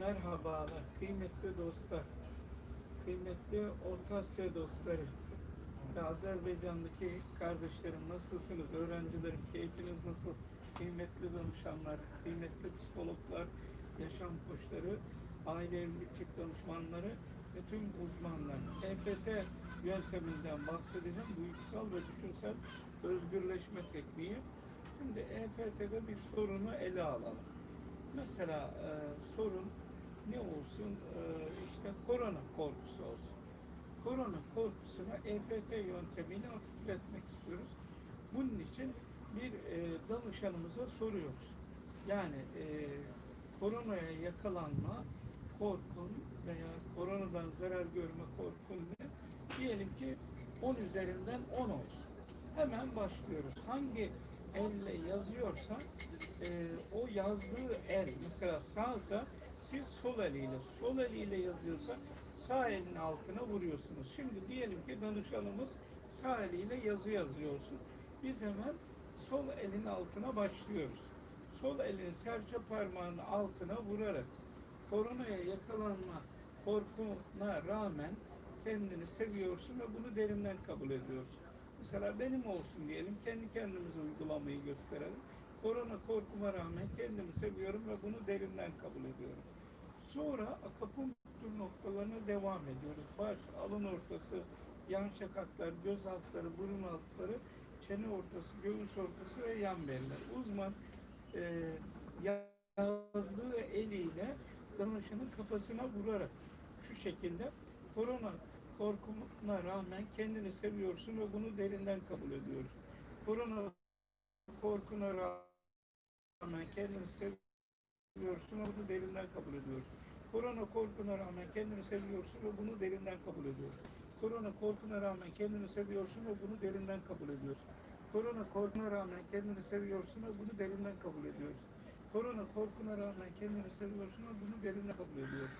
Merhabalar kıymetli dostlar, kıymetli Orta Asya dostları ve Azerbaycan'daki kardeşlerim nasılsınız, öğrencilerim, keyfiniz nasıl, kıymetli danışanlar, kıymetli psikologlar, yaşam koçları, aile evlilik danışmanları ve tüm uzmanlar. EFT yönteminden bahsedeceğim, duygusal ve düşünsel özgürleşme tekniği. Şimdi EFT'de bir sorunu ele alalım. Mesela e, sorun ne olsun? E, işte korona korkusu olsun. Korona korkusunu EFT yöntemiyle hafifletmek istiyoruz. Bunun için bir e, danışanımıza soruyoruz. Yani e, koronaya yakalanma korkun veya koronadan zarar görme korkun ne? Diyelim ki 10 üzerinden 10 olsun. Hemen başlıyoruz. Hangi elle yazıyorsa e, o yazdığı el mesela sağsa siz sol eliyle sol eliyle yazıyorsa sağ elin altına vuruyorsunuz. Şimdi diyelim ki danışanımız sağ eliyle yazı yazıyorsun. Biz hemen sol elin altına başlıyoruz. Sol elin serçe parmağının altına vurarak koronaya yakalanma korkuna rağmen kendini seviyorsun ve bunu derinden kabul ediyorsun. Mesela benim olsun diyelim, kendi kendimize uygulamayı gösterelim. Korona korkuma rağmen kendimi seviyorum ve bunu derinden kabul ediyorum. Sonra akupunktur noktalarına devam ediyoruz. Baş, alın ortası, yan şakaklar, göz altları, burun altları, çene ortası, göğüs ortası ve yan beller. Uzman e, yazdığı eliyle danışanın kafasına vurarak şu şekilde korona korkuna rağmen kendini seviyorsun ve bunu derinden kabul ediyorsun. Korona korkuna rağmen kendini seviyorsun ve bunu derinden kabul ediyorsun. Korona korkuna rağmen kendini seviyorsun ve bunu derinden kabul ediyorsun. Korona korkuna rağmen kendini seviyorsun ve bunu derinden kabul ediyorsun. Korona korkuna rağmen kendini seviyorsun ve bunu derinden kabul ediyorsun. Korona korkuna rağmen kendini seviyorsun ve bunu derinden kabul ediyorsun.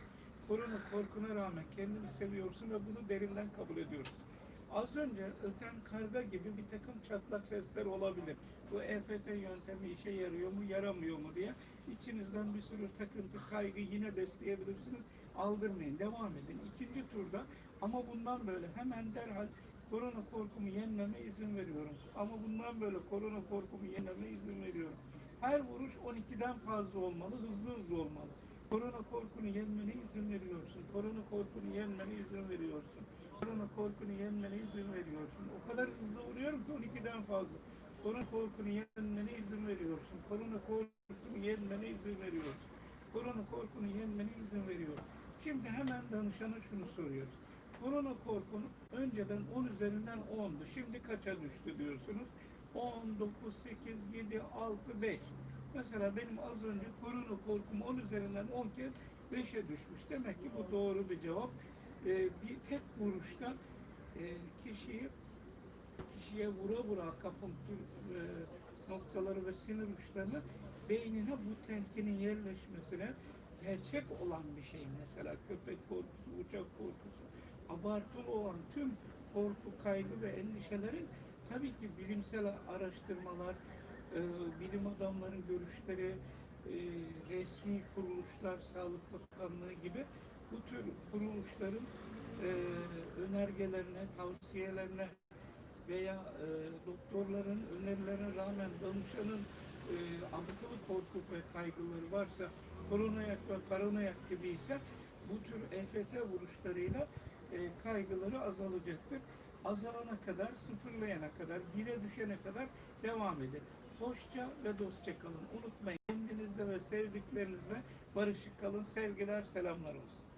Korona korkuna rağmen kendini seviyorsun ve bunu derinden kabul ediyorsun. Az önce öten karga gibi bir takım çatlak sesler olabilir. Bu EFT yöntemi işe yarıyor mu, yaramıyor mu diye içinizden bir sürü takıntı, kaygı yine besleyebilirsiniz. Aldırmayın, devam edin. İkinci turda ama bundan böyle hemen derhal korona korkumu yenmeme izin veriyorum. Ama bundan böyle korona korkumu yenmeme izin veriyorum. Her vuruş 12'den fazla olmalı, hızlı hızlı olmalı. Korona korkunu yenmene izin veriyorsun. Korona korkunu yenmene izin veriyorsun. Korona korkunu yenmene izin veriyorsun. O kadar hızlı vuruyorum ki 12'den fazla. Korona korkunu yenmene izin veriyorsun. Korona korkunu yenmene izin veriyorsun. Korona korkunu yenmene izin veriyorum. Şimdi hemen danışana şunu soruyoruz. Korona korkunu önceden 10 üzerinden 10'du. Şimdi kaça düştü diyorsunuz? 10, 9, 8, 7, 6, 5. Mesela benim az önce korona korkum 10 üzerinden 10 kez 5'e düşmüş. Demek ki bu doğru bir cevap. Ee, bir tek vuruşta e, kişiyi kişiye vura vura akupunktur e, noktaları ve sinir uçlarını beynine bu telkinin yerleşmesine gerçek olan bir şey. Mesela köpek korkusu, uçak korkusu, abartılı olan tüm korku, kaygı ve endişelerin tabii ki bilimsel araştırmalar, e, bilim adamların görüşleri, e, resmi kuruluşlar, Sağlık Bakanlığı gibi bu tür kuruluşların e, önergelerine, tavsiyelerine veya e, doktorların önerilerine rağmen danışanın e, abartılı korku ve kaygıları varsa, koronayak ve paranoyak gibi ise bu tür EFT vuruşlarıyla e, kaygıları azalacaktır. Azalana kadar, sıfırlayana kadar, bire düşene kadar devam edin. Hoşça ve dostça kalın. Unutmayın kendinizle ve sevdiklerinizle barışık kalın. Sevgiler, selamlar olsun.